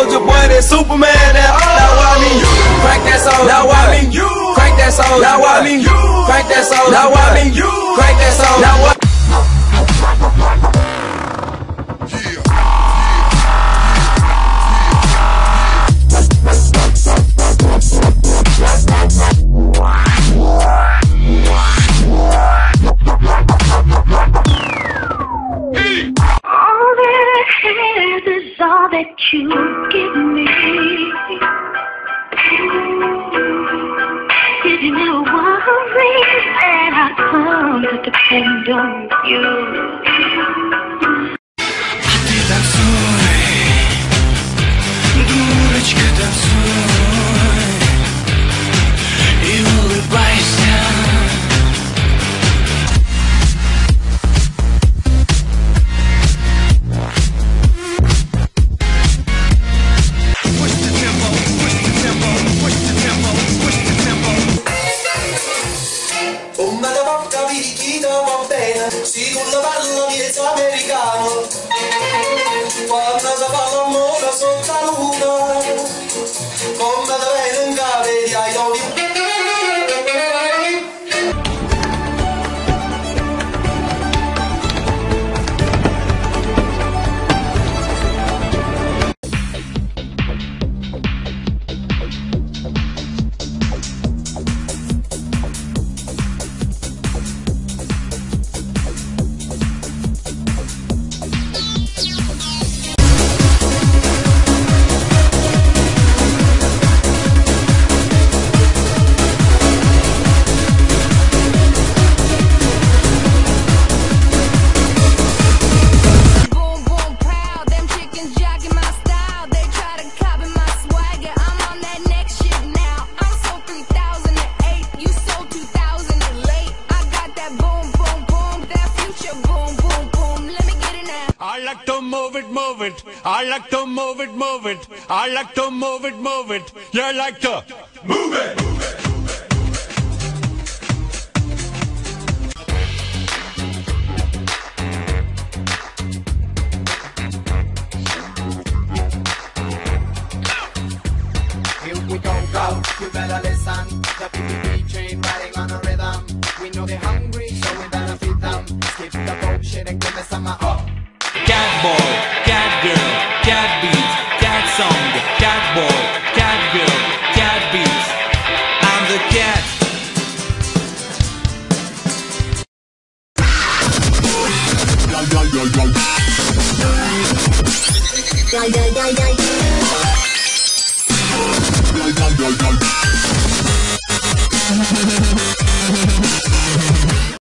Soulja Boy, that Superman. That, now I mean you crank that soul. Now I mean you crank that soul. Now I mean you crank that soul. Now I mean you crank that and don't you? А ты танцуй, дурочка, танцуй. secondo ballo piezzo americano quando si fa l'amore sotto la luna That future boom, boom, boom. Let me get it now. I like to move it, move it. I like to move it, move it. I like to move it, move it. You like to move it. Here we go, go, you better listen. The and give me some uh, oh. Cat boy, cat girl, cat beats, cat song, cat boy, cat girl, cat beats. I'm the cat. Yo, yo, yo.